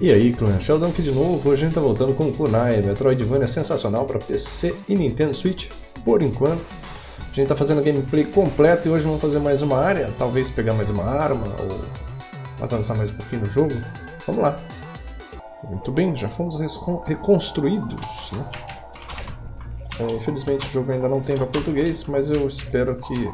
E aí, clã, Sheldon aqui de novo. Hoje a gente tá voltando com o Kunai, Metroidvania sensacional para PC e Nintendo Switch, por enquanto. A gente tá fazendo gameplay completo e hoje vamos fazer mais uma área, talvez pegar mais uma arma ou avançar mais um pouquinho no jogo. Vamos lá. Muito bem, já fomos reconstruídos, né? É, infelizmente o jogo ainda não tem para português, mas eu espero que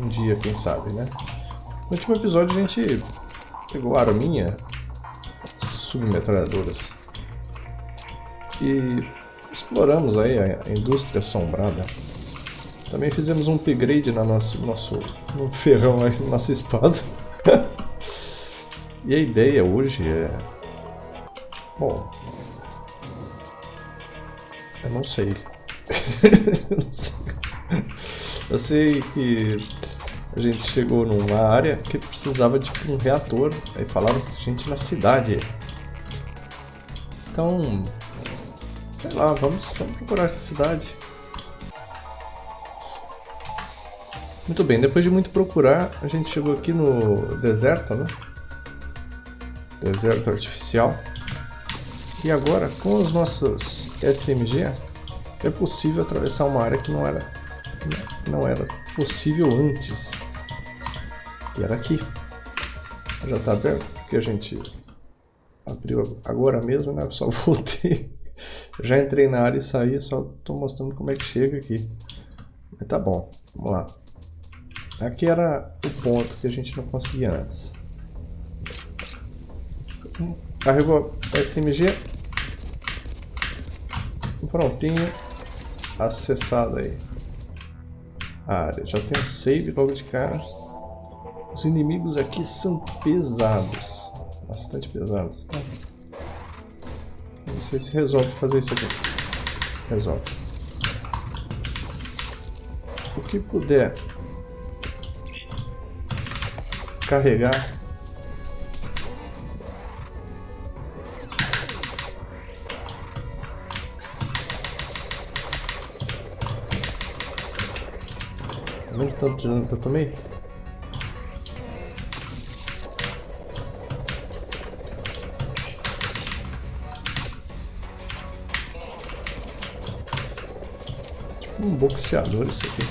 um dia, quem sabe, né? No último episódio a gente pegou a arminha, submetralhadoras. E exploramos aí a indústria assombrada. Também fizemos um upgrade na nosso, nosso no ferrão aí, na nossa espada. e a ideia hoje é... Bom... Eu não sei. eu não sei. Eu sei que a gente chegou numa área que precisava de um reator. Aí falaram que a gente na cidade. Então, sei lá, vamos, vamos procurar essa cidade. Muito bem, depois de muito procurar, a gente chegou aqui no deserto, né? Deserto artificial. E agora, com os nossos SMG, é possível atravessar uma área que não era, não era possível antes. E era aqui. Já está aberto, porque a gente abriu agora mesmo, né? Eu só voltei. Já entrei na área e saí, só estou mostrando como é que chega aqui. Mas tá bom, vamos lá. Aqui era o ponto que a gente não conseguia antes. Carregou SMG. Prontinho. Acessado aí. A área. Já tem um save logo de cara. Os inimigos aqui são pesados bastante pesados. Tá? Não sei se resolve fazer isso aqui. Resolve. O que puder carregar tanto de dano que eu tomei? Um boxeador isso aqui.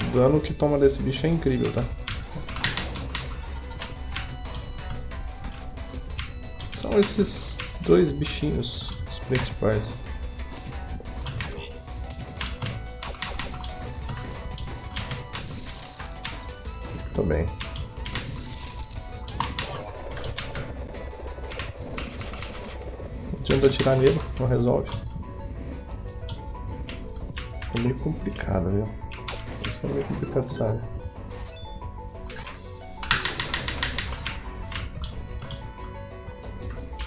O dano que toma desse bicho é incrível, tá? São esses dois bichinhos os principais. Muito bem. Não adianta atirar nele, não resolve. É meio complicado, viu? Isso é meio complicado, sabe?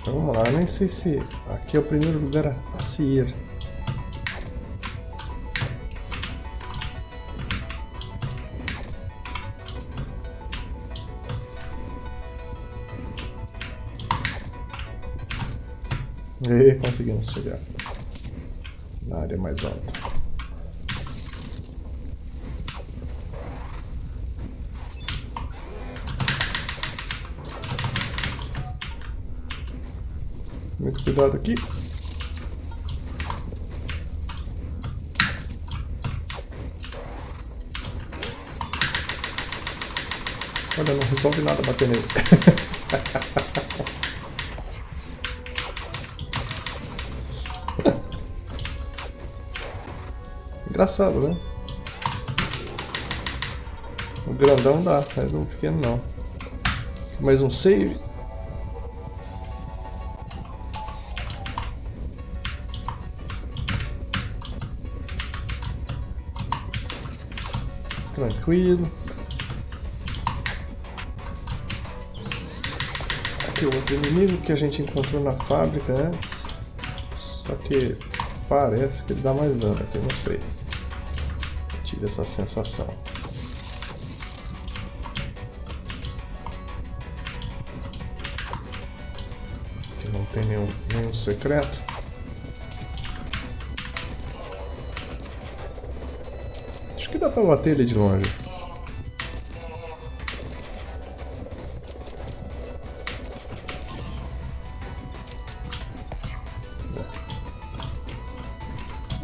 Então, vamos lá, eu nem sei se aqui é o primeiro lugar a se ir. E conseguimos chegar na área mais alta. Muito cuidado aqui. Olha, não resolve nada bater nele. Engraçado, né? O grandão dá, mas o pequeno não. Mais um save. Tranquilo. Aqui o outro inimigo que a gente encontrou na fábrica antes. Só que parece que ele dá mais dano aqui, não sei essa sensação. Aqui não tem nenhum, nenhum secreto. Acho que dá pra bater ele de longe.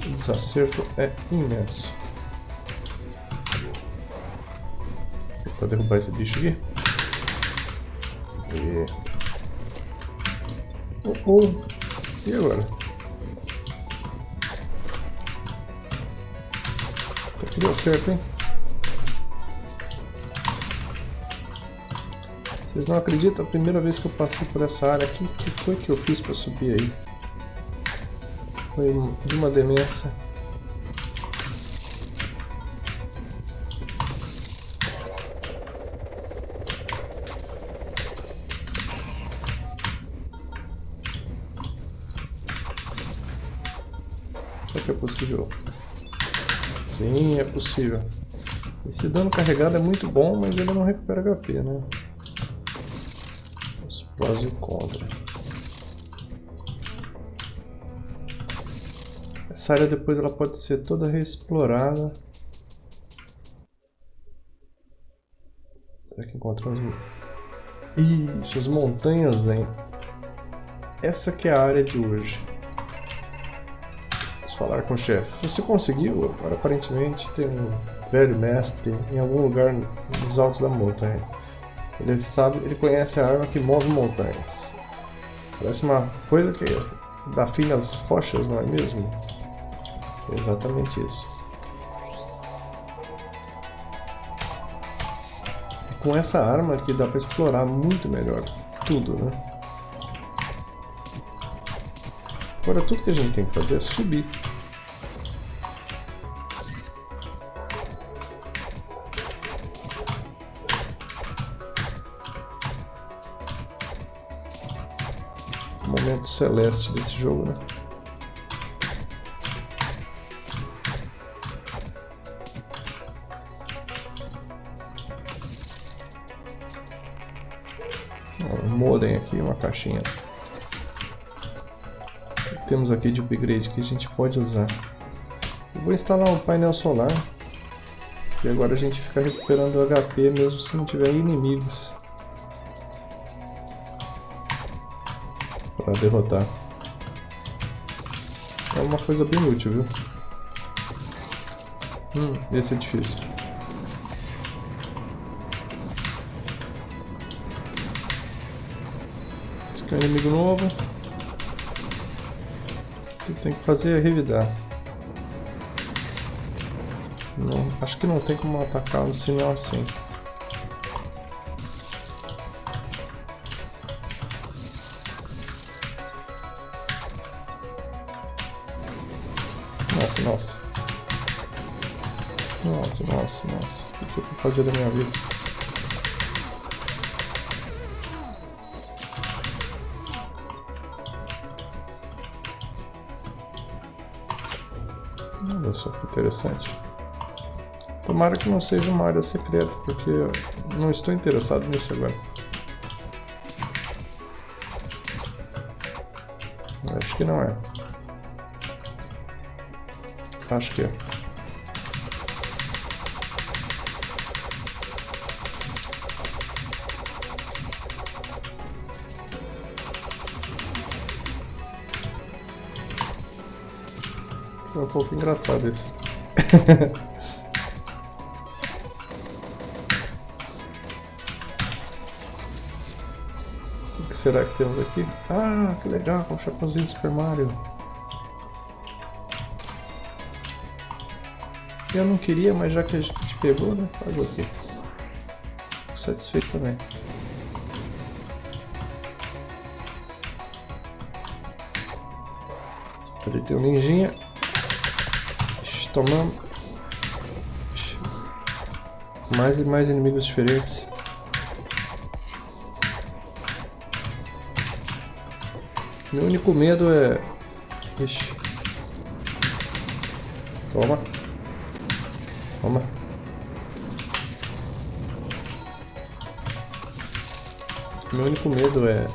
O desacerto é imenso. Vou derrubar esse bicho aqui. E... Oh, oh. E agora? Até que deu certo, hein? Vocês não acreditam? A primeira vez que eu passei por essa área aqui, o que foi que eu fiz para subir aí? Foi de uma demência. Possível. Esse dano carregado é muito bom, mas ele não recupera HP, né? Os prós. Essa área depois ela pode ser toda reexplorada. Será que encontramos... Ixi, as montanhas, hein? Essa que é a área de hoje falar com o chefe. Você conseguiu? Aparentemente tem um velho mestre em algum lugar nos altos da montanha. Ele sabe, ele conhece a arma que move montanhas. Parece uma coisa que dá fim nas rochas, não é mesmo? É exatamente isso. E com essa arma aqui dá para explorar muito melhor tudo, né? Agora tudo que a gente tem que fazer é subir. Celeste desse jogo, né? Modem aqui, uma caixinha. O que temos aqui de upgrade que a gente pode usar? Eu vou instalar um painel solar. E agora a gente fica recuperando HP mesmo se não tiver inimigos. Para derrotar. É uma coisa bem útil, viu? Hum, esse é difícil. Esse aqui é um inimigo novo. O que tem que fazer é revidar. Não, acho que não tem como atacar no sinal assim. Fazer da minha vida? Olha só que interessante. Tomara que não seja uma área secreta, porque não estou interessado nisso agora. Acho que não é. Acho que é. Pouco engraçado isso. o que será que temos aqui? Ah, que legal, com um chapeuzinho de Super Mario. Eu não queria, mas já que a gente pegou, né? Fazer o quê? Fico satisfeito também. Ali tem um ninjinha. Tomamos. Mais e mais inimigos diferentes. Meu único medo é... Ixi. Toma. Toma. Meu único medo é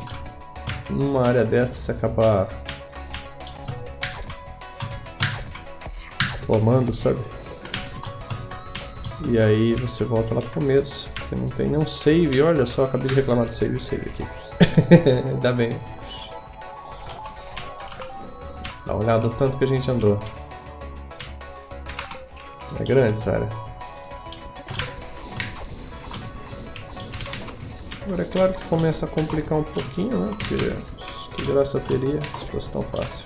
numa área dessa você acabar tomando, sabe? E aí você volta lá pro começo, porque não tem nenhum save, olha só, acabei de reclamar do save, save aqui. Ainda bem. Dá uma olhada no tanto que a gente andou. É grande essa área. Agora é claro que começa a complicar um pouquinho, né? Porque que graça teria se fosse tão fácil.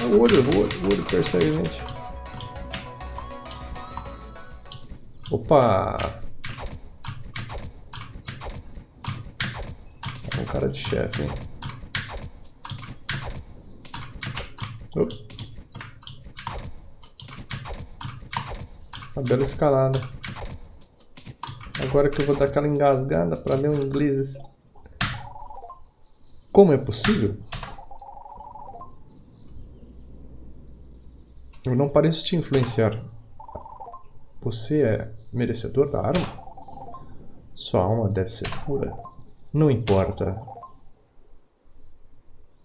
É o olho, o olho, o olho persegue a gente. Opa! Tá com cara de chefe, hein? Opa. Uma bela escalada. Agora que eu vou dar aquela engasgada para o inglês. Como é possível? Eu não pareço te influenciar. Você é merecedor da arma? Sua alma deve ser pura. Não importa.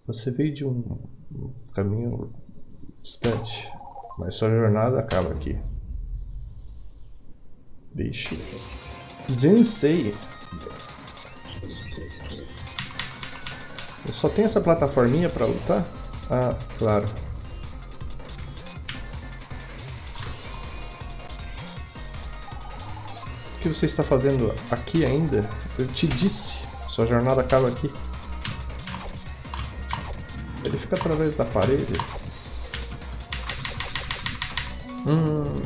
Você veio de um caminho distante, mas sua jornada acaba aqui. Vixe. Zensei. Eu só tenho essa plataforminha pra lutar? Ah, claro. Que você está fazendo aqui ainda? Eu te disse, sua jornada acaba aqui. Ele fica através da parede. Hum.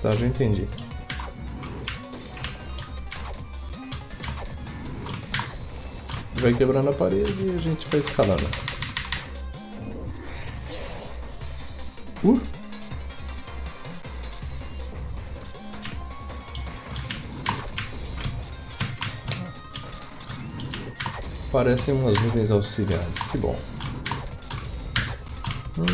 Tá, já entendi. Vai quebrando a parede e a gente vai escalando. Uh! Parecem umas nuvens auxiliares, que bom. Hum.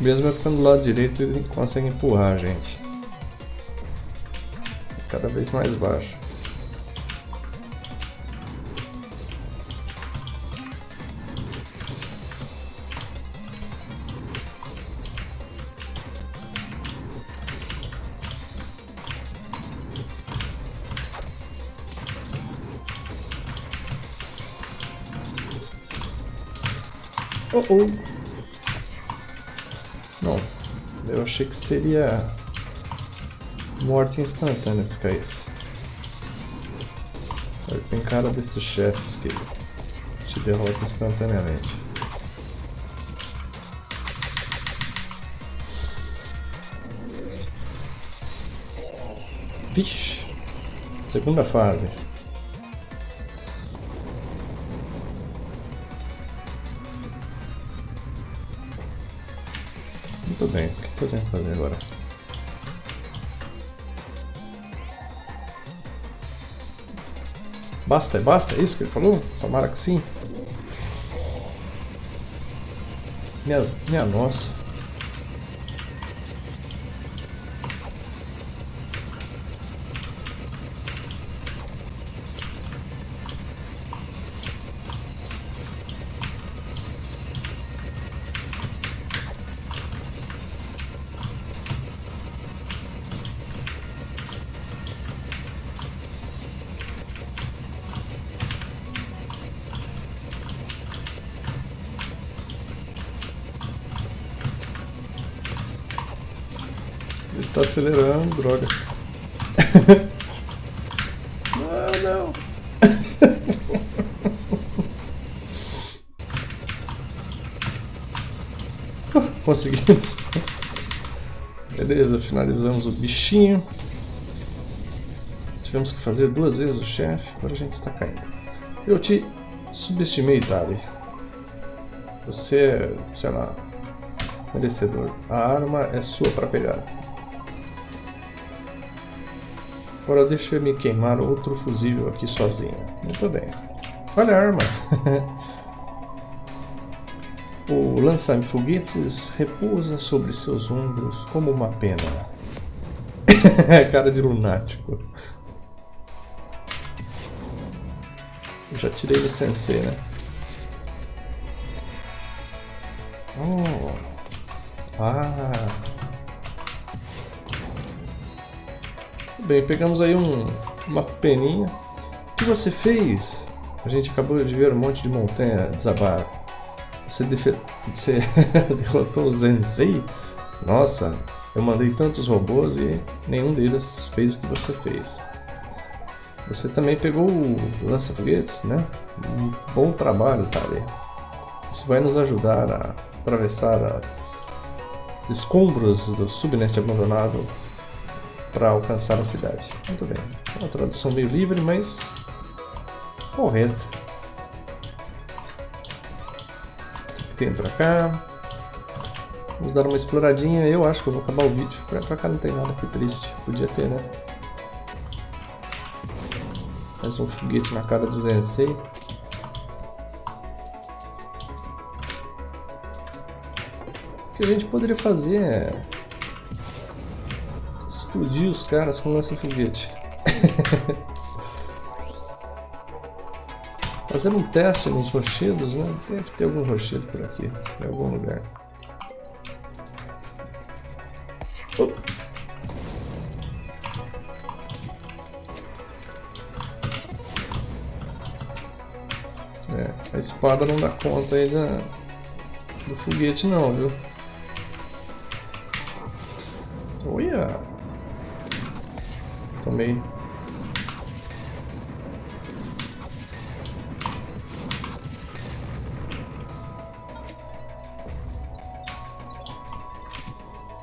Mesmo eu ficando do lado direito, ele consegue empurrar a gente. Cada vez mais baixo. Oh oh! achei que seria morte instantânea se caísse. Tem cara desses chefes que te derrota instantaneamente. Vixe! Segunda fase. Basta, é basta? É isso que ele falou? Tomara que sim. Minha, minha nossa. Tá acelerando, droga. não, não. Conseguimos. Beleza, finalizamos o bichinho. Tivemos que fazer duas vezes o chefe, agora a gente está caindo. Eu te subestimei, Tali. Você é, sei lá, merecedor. A arma é sua para pegar. Agora deixa eu me queimar outro fusível aqui sozinho. Muito bem. Olha a arma. o lança-foguetes repousa sobre seus ombros como uma pena. Cara de lunático. Já tirei o sensei, né? Oh. Ah. Bem, pegamos aí um, uma peninha. O que você fez? A gente acabou de ver um monte de montanha desabar. Você, você derrotou o Zensei? Nossa, eu mandei tantos robôs e nenhum deles fez o que você fez. Você também pegou o lança-foguetes, né? Um bom trabalho, Tali. Isso vai nos ajudar a atravessar as, os escombros do subnet abandonado para alcançar a cidade. Muito bem. Uma tradução meio livre, mas correta. O que tem pra cá? Vamos dar uma exploradinha. Eu acho que eu vou acabar o vídeo. Pra cá não tem nada, que triste. Podia ter, né? Mais um foguete na cara do Zensei. O que a gente poderia fazer é... Explodir os caras com lança-foguete. Fazer um teste nos rochedos, né? Deve ter algum rochedo por aqui, em algum lugar. É, a espada não dá conta aí da, do foguete não, viu? Olha! Tomei.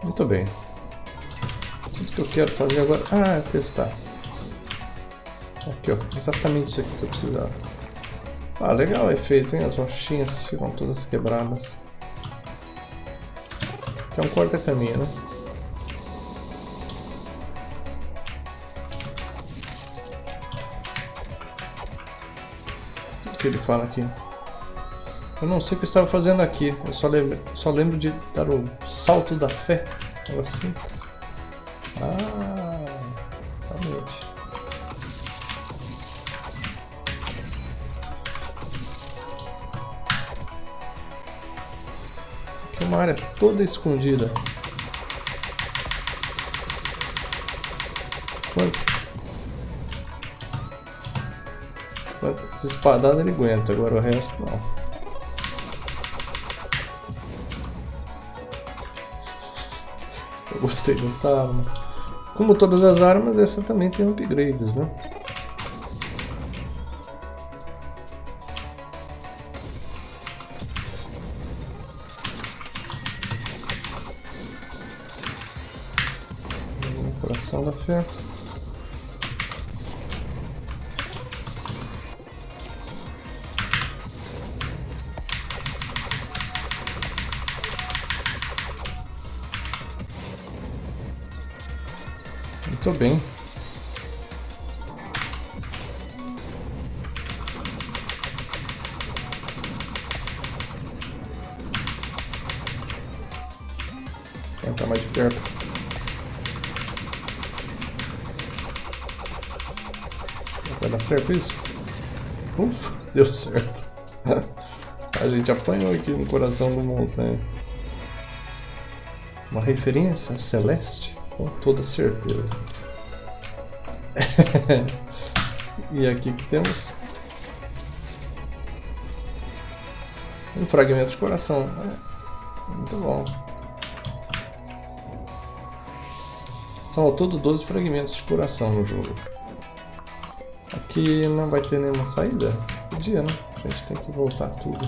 Muito bem que eu quero fazer agora? Ah, é testar. Aqui, ó. Exatamente isso aqui que eu precisava. Ah, legal o efeito, hein? As rochinhas ficam todas quebradas. Aqui é um corta-caminho, né? Que ele fala aqui? Eu não sei o que estava fazendo aqui. Eu só lembro, só lembro de dar o salto da fé. Algo assim. Ah, realmente. Aqui é uma área toda escondida. Quantas espadadas ele aguenta, agora o resto não. Eu gostei dessa arma. Como todas as armas, essa também tem upgrades, né? Coração da fé. Muito bem. Vou entrar mais de perto. Vai dar certo isso? Ufa, deu certo. A gente apanhou aqui no coração do montanha. Uma referência celeste? Com toda certeza. e aqui que temos um fragmento de coração. Muito bom. São ao todo 12 fragmentos de coração no jogo. Aqui não vai ter nenhuma saída? Podia, né? A gente tem que voltar tudo.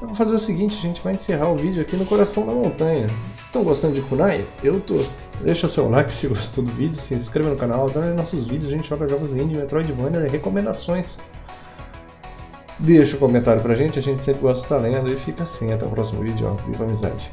Eu vou fazer o seguinte, a gente vai encerrar o vídeo aqui no coração da montanha. Vocês estão gostando de Kunai? Eu tô. Deixa o seu like se gostou do vídeo, se inscreva no canal, dá nossos vídeos, a gente joga jogos indie, Metroidvania, recomendações. Deixa um comentário pra gente, a gente sempre gosta de estar lendo e fica assim, até o próximo vídeo, ó, viva amizade.